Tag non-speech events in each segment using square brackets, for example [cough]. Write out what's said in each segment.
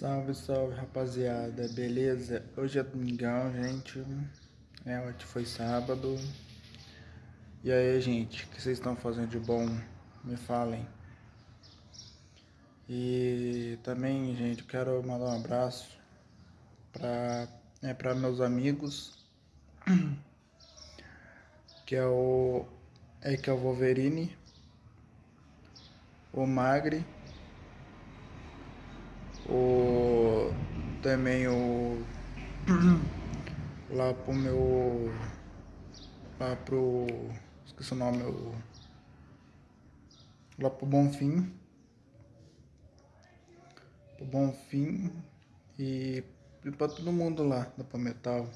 Salve, salve rapaziada, beleza? Hoje é domingão, gente. É, hoje foi sábado. E aí, gente, o que vocês estão fazendo de bom? Me falem. E também, gente, quero mandar um abraço para é, pra meus amigos, [clears throat] que é o, é, que é o Wolverine, o Magri o também o lá pro meu lá pro esqueci o nome o, lá pro Bonfim. Pro Bonfim e, e pra todo mundo lá da Palmetal.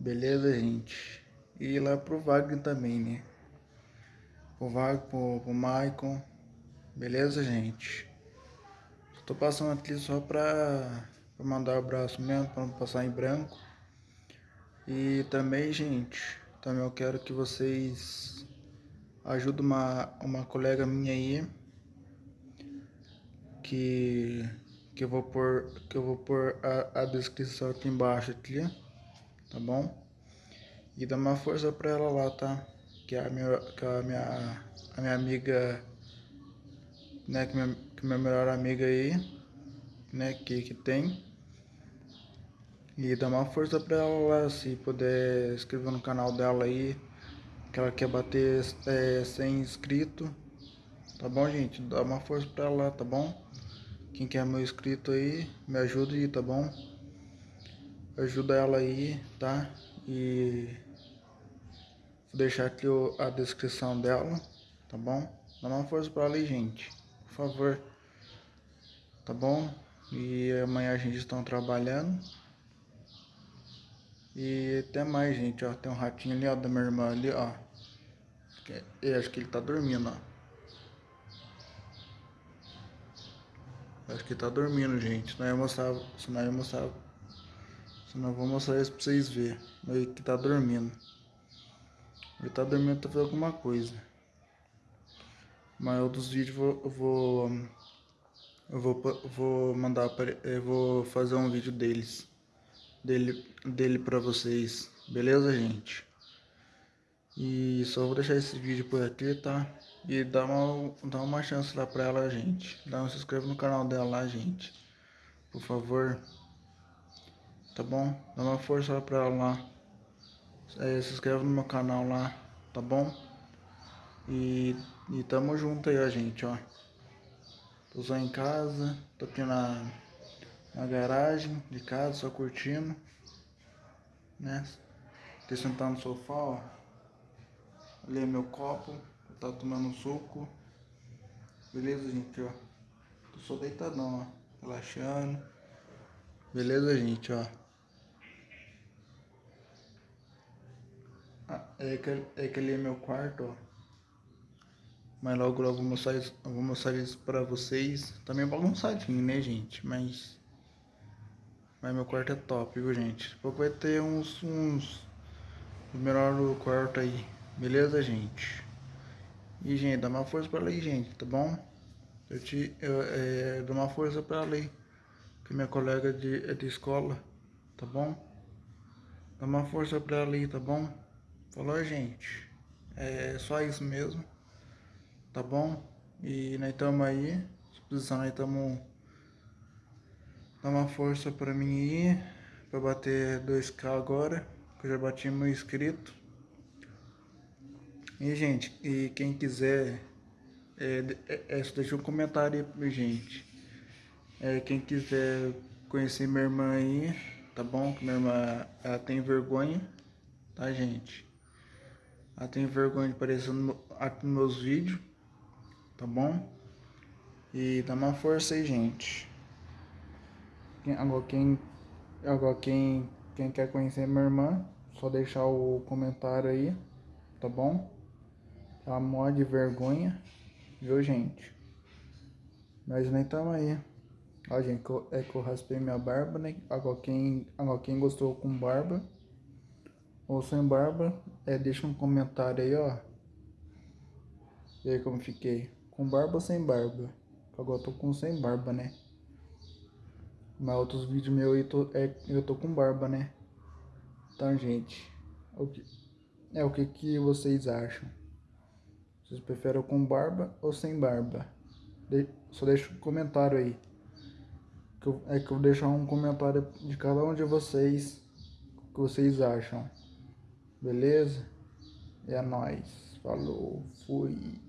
Beleza gente? E lá pro Wagner também né? Pro Wagner pro, pro Maicon beleza gente? Tô passando aqui só pra, pra mandar um abraço mesmo, pra não passar em branco. E também, gente, também eu quero que vocês ajudem uma, uma colega minha aí que, que eu vou pôr, que eu vou pôr a, a descrição aqui embaixo aqui, tá bom? E dá uma força pra ela lá, tá? Que é a minha, que é a minha, a minha amiga né, que minha, que minha melhor amiga aí, né, que, que tem. E dá uma força pra ela se puder inscrever no canal dela aí, que ela quer bater é, 100 inscritos. Tá bom, gente? Dá uma força pra ela tá bom? Quem quer meu inscrito aí, me ajude, tá bom? Ajuda ela aí, tá? E vou deixar aqui a descrição dela, tá bom? Dá uma força pra ela aí, gente favor. Tá bom? E amanhã a gente está trabalhando. E até mais, gente, ó. Tem um ratinho ali, ó, da minha irmã ali, ó. Eu acho que ele tá dormindo, ó. Acho que ele tá dormindo, gente. Senão eu mostrar, senão eu mostrar, senão eu vou mostrar isso pra vocês verem. Ele que tá dormindo. Ele tá dormindo, tá fazendo alguma coisa. Mas outros vídeos vou eu vou eu vou mandar eu vou fazer um vídeo deles dele dele para vocês, beleza, gente? E só vou deixar esse vídeo por aqui, tá? E dá uma dá uma chance lá para ela, gente. Dá um se inscreve no canal dela lá, gente. Por favor. Tá bom? Dá uma força lá para ela lá. É, se inscreve no meu canal lá, tá bom? E, e tamo junto aí, ó, gente, ó. Tô só em casa, tô aqui na, na garagem de casa, só curtindo. Né? Tô sentado no sofá, ó. Ali é meu copo, tá tomando suco. Beleza, gente, ó. Tô só deitadão, ó. Relaxando. Beleza, gente, ó. Ah, é, que, é que ali é meu quarto, ó. Mas logo logo vou mostrar isso, vou mostrar isso pra vocês. Também tá bagunçadinho, né, gente? Mas. Mas meu quarto é top, viu, gente? Pouco vai ter uns. uns melhor do quarto aí. Beleza, gente? E, gente, dá uma força pra lei, gente, tá bom? Eu te. Eu, é, uma força pra lei. Que minha colega de, é de escola, tá bom? Dá uma força pra aí, tá bom? Falou, gente. É só isso mesmo tá bom? E nós estamos aí, disposição nós estamos dá uma força para mim aí, para bater 2k agora, que eu já bati meu inscrito. E gente, e quem quiser, é, é, é, deixa um comentário aí gente. É, quem quiser conhecer minha irmã aí, tá bom? Que minha irmã ela tem vergonha, tá gente? Ela tem vergonha de aparecer no, aqui nos meus vídeos tá bom? E dá uma força aí, gente. Agora quem, agora quem, quem quer conhecer minha irmã, só deixar o comentário aí, tá bom? Ela morre de vergonha, viu, gente? Nós nem estamos aí. Ó, gente, é que eu raspei minha barba, né? Agora quem, agora quem gostou com barba ou sem barba, é, deixa um comentário aí, ó. E aí como fiquei. Com barba ou sem barba? Agora eu tô com sem barba, né? Mas outros vídeos meus eu tô, é, eu tô com barba, né? Então, gente, o que, é o que, que vocês acham? Vocês preferem com barba ou sem barba? De, só deixa um comentário aí. Que eu, é que eu vou deixar um comentário de cada um de vocês. O que vocês acham. Beleza? É nóis. Falou. Fui.